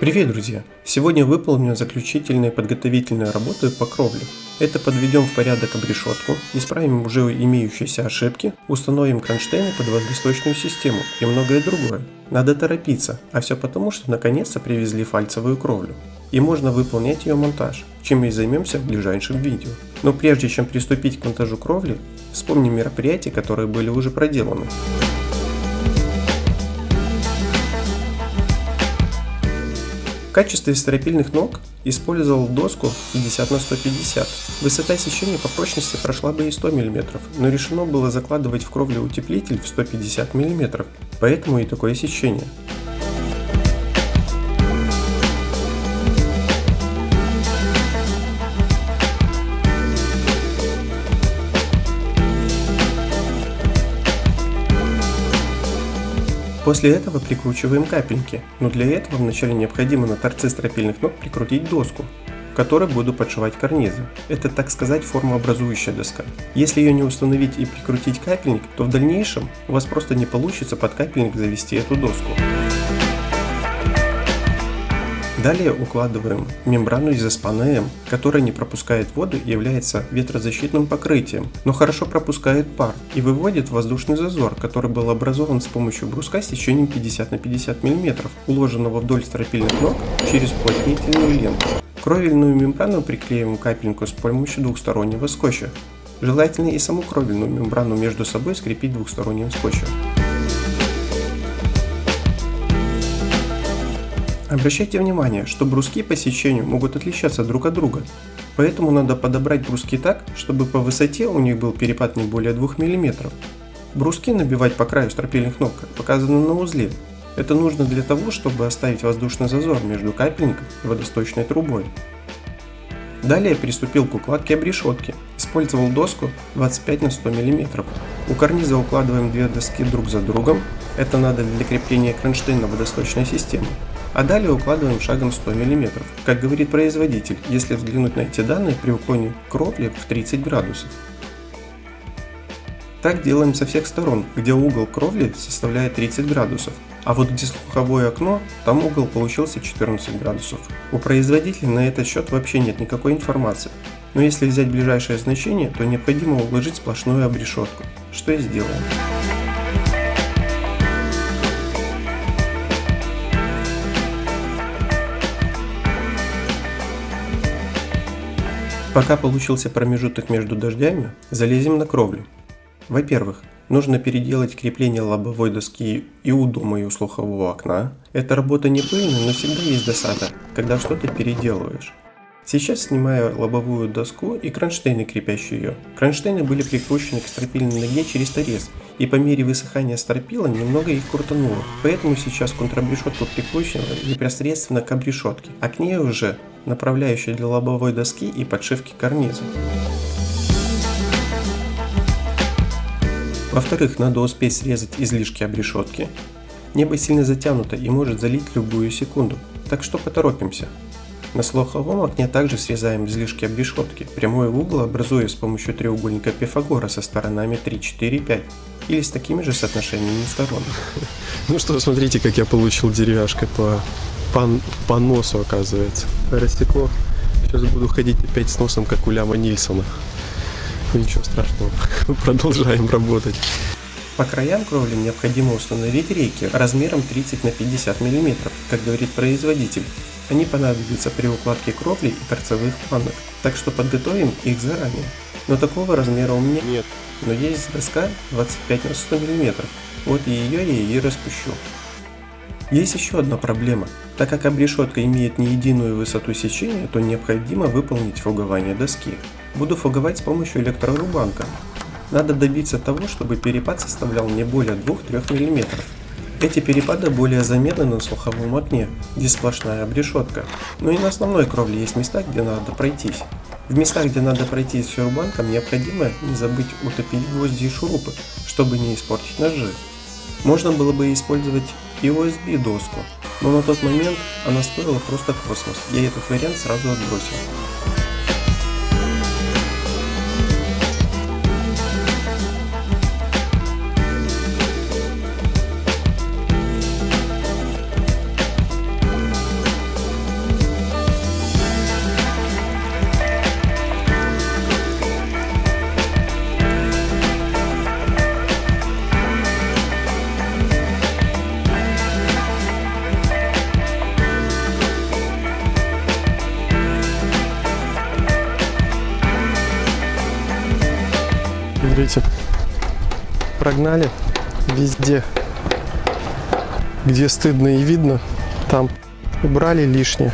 Привет, друзья! Сегодня выполню заключительные подготовительные работы по кровле. Это подведем в порядок обрешетку, исправим уже имеющиеся ошибки, установим кронштейны под водосточную систему и многое другое. Надо торопиться, а все потому, что наконец-то привезли фальцевую кровлю. И можно выполнять ее монтаж, чем и займемся в ближайшем видео. Но прежде чем приступить к монтажу кровли, вспомним мероприятия, которые были уже проделаны. В качестве стропильных ног использовал доску 50 на 150. Высота сечения по прочности прошла бы и 100 мм, но решено было закладывать в кровлю утеплитель в 150 мм, поэтому и такое сечение. После этого прикручиваем капельки, но для этого вначале необходимо на торце стропильных ног прикрутить доску, в которой буду подшивать карнизы. Это так сказать формообразующая доска. Если ее не установить и прикрутить капельник, то в дальнейшем у вас просто не получится под капельник завести эту доску. Далее укладываем мембрану из СПНМ, которая не пропускает воду и является ветрозащитным покрытием, но хорошо пропускает пар и выводит воздушный зазор, который был образован с помощью бруска сечением 50 на 50 мм, уложенного вдоль стропильных ног через плотнительную ленту. Кровельную мембрану приклеиваем капельку с помощью двухстороннего скотча. Желательно и саму кровельную мембрану между собой скрепить двухсторонним скотчем. Обращайте внимание, что бруски по сечению могут отличаться друг от друга, поэтому надо подобрать бруски так, чтобы по высоте у них был перепад не более 2 мм. Бруски набивать по краю стропильных ног, как показано на узле. Это нужно для того, чтобы оставить воздушный зазор между капельником и водосточной трубой. Далее приступил к укладке обрешетки. Использовал доску 25 на 100 мм. У карниза укладываем две доски друг за другом. Это надо для крепления кронштейна водосточной системы а далее укладываем шагом 100 мм. Как говорит производитель, если взглянуть на эти данные при уклоне кровли в 30 градусов. Так делаем со всех сторон, где угол кровли составляет 30 градусов, а вот где слуховое окно, там угол получился 14 градусов. У производителя на этот счет вообще нет никакой информации, но если взять ближайшее значение, то необходимо уложить сплошную обрешетку, что и сделаем. Пока получился промежуток между дождями, залезем на кровлю. Во-первых, нужно переделать крепление лобовой доски и у дома, и у слухового окна. Эта работа не пыльная, но всегда есть досада, когда что-то переделываешь. Сейчас снимаю лобовую доску и кронштейны, крепящие ее. Кронштейны были прикручены к стропильной ноге через торец, и по мере высыхания стропила немного их крутануло. Поэтому сейчас контрабрешетку прикручена непосредственно к обрешетке, а к ней уже направляющая для лобовой доски и подшивки карниза. Во-вторых, надо успеть срезать излишки обрешетки. Небо сильно затянуто и может залить любую секунду, так что поторопимся. На слуховом окне также срезаем излишки обрешетки, прямой угол образуя с помощью треугольника Пифагора со сторонами 3, 4, 5 или с такими же соотношениями сторон. Ну что, смотрите, как я получил деревяшкой по по, по носу, оказывается. Рассекло. Сейчас буду ходить опять с носом, как у Ляма Нильсона. Ничего страшного. Продолжаем работать. По краям кровли необходимо установить рейки размером 30 на 50 мм, как говорит производитель. Они понадобятся при укладке кровли и торцевых планок, так что подготовим их заранее. Но такого размера у меня нет, но есть доска 25 на 100 мм, вот и ее я и распущу. Есть еще одна проблема. Так как обрешетка имеет не единую высоту сечения, то необходимо выполнить фугование доски. Буду фуговать с помощью электрорубанка. Надо добиться того, чтобы перепад составлял не более 2-3 мм. Эти перепады более заметны на слуховом окне, где сплошная обрешетка. Но и на основной кровле есть места, где надо пройтись. В местах, где надо пройтись с рубанком, необходимо не забыть утопить гвозди и шурупы, чтобы не испортить ножи. Можно было бы использовать и USB доску, но на тот момент она стоила просто космос, я этот вариант сразу отбросил. Смотрите, прогнали везде, где стыдно и видно, там убрали лишнее.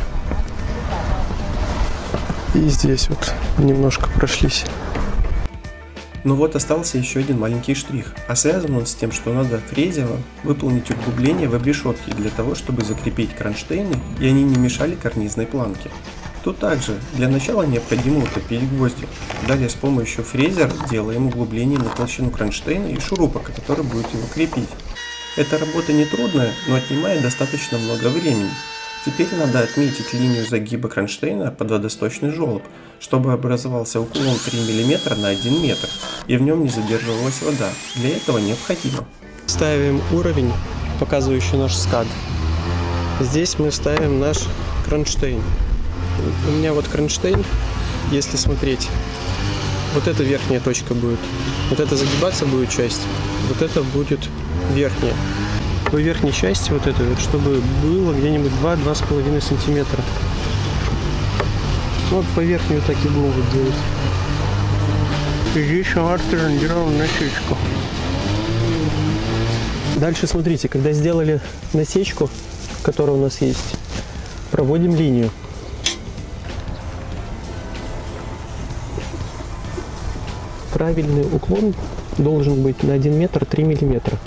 И здесь вот немножко прошлись. Но вот остался еще один маленький штрих, а связан он с тем, что надо фрезево выполнить углубление в обрешетке для того, чтобы закрепить кронштейны и они не мешали карнизной планке. Тут также для начала необходимо утопить гвозди. Далее с помощью фрезера делаем углубление на толщину кронштейна и шурупа, который будет его крепить. Эта работа не трудная, но отнимает достаточно много времени. Теперь надо отметить линию загиба кронштейна под водосточный желоб, чтобы образовался уклон 3 мм на 1 метр и в нем не задерживалась вода. Для этого необходимо. Ставим уровень, показывающий наш скад. Здесь мы ставим наш кронштейн. У меня вот кронштейн, если смотреть, вот эта верхняя точка будет. Вот это загибаться будет часть, вот это будет верхняя. По верхней части вот этой вот, чтобы было где-нибудь 2-2,5 сантиметра. Вот по верхней вот так и будем вот делать. И здесь Артур делал насечку. Дальше смотрите, когда сделали насечку, которая у нас есть, проводим линию. Правильный уклон должен быть на 1 метр 3 миллиметра.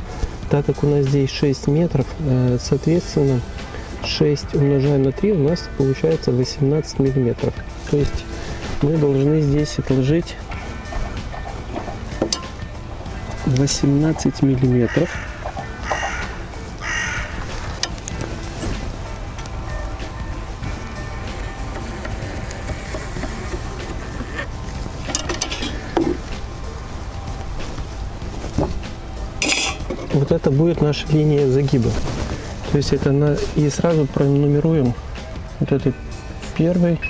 Так как у нас здесь 6 метров, э, соответственно, 6 умножаем на 3 у нас получается 18 миллиметров. То есть мы должны здесь отложить 18 миллиметров. Вот это будет наша линия загиба. То есть это на и сразу пронумеруем вот этот первый,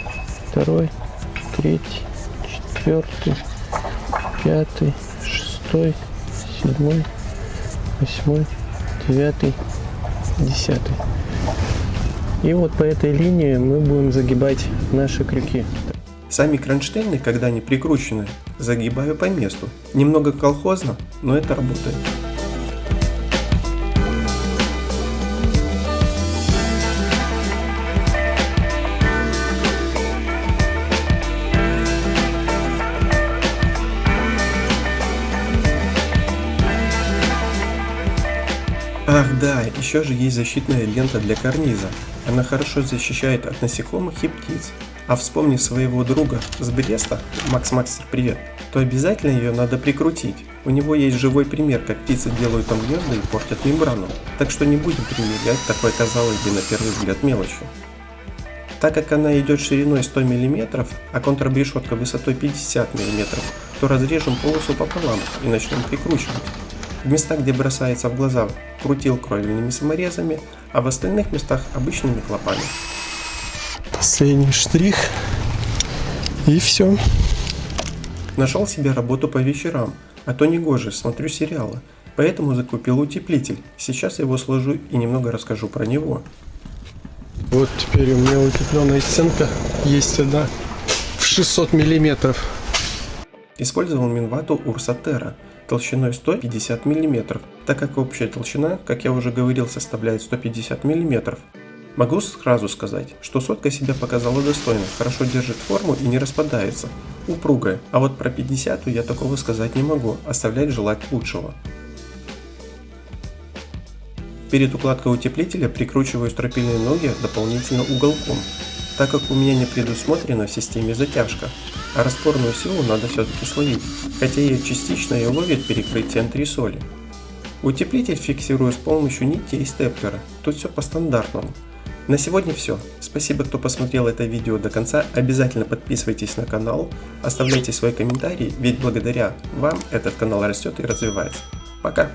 второй, третий, четвертый, пятый, шестой, седьмой, восьмой, девятый, десятый. И вот по этой линии мы будем загибать наши крюки. Сами кронштейны, когда они прикручены, загибаю по месту. Немного колхозно, но это работает. Ах да, еще же есть защитная лента для карниза. Она хорошо защищает от насекомых и птиц. А вспомни своего друга с Бреста, Макс Максер, привет, то обязательно ее надо прикрутить. У него есть живой пример, как птицы делают там гнезда и портят мембрану. Так что не будем примерять такой, казалось бы, на первый взгляд мелочью. Так как она идет шириной 100 мм, а контрабрешетка высотой 50 мм, то разрежем полосу пополам и начнем прикручивать. В местах, где бросается в глаза, крутил кровельными саморезами, а в остальных местах обычными клопами. Последний штрих. И все. Нашел себе работу по вечерам, а то не гоже, смотрю сериалы. Поэтому закупил утеплитель. Сейчас его сложу и немного расскажу про него. Вот теперь у меня утепленная стенка есть одна в 600 миллиметров. Использовал Минвату Урса Терра толщиной 150 мм, так как общая толщина, как я уже говорил, составляет 150 мм. Могу сразу сказать, что сотка себя показала достойно, хорошо держит форму и не распадается, упругая, а вот про 50 я такого сказать не могу, оставлять желать лучшего. Перед укладкой утеплителя прикручиваю стропильные ноги дополнительно уголком, так как у меня не предусмотрена в системе затяжка, а распорную силу надо все-таки словить, хотя ее частично и ловит перекрытие антресоли. Утеплитель фиксирую с помощью нити и степлера, тут все по стандартному. На сегодня все. Спасибо, кто посмотрел это видео до конца. Обязательно подписывайтесь на канал, оставляйте свои комментарии, ведь благодаря вам этот канал растет и развивается. Пока!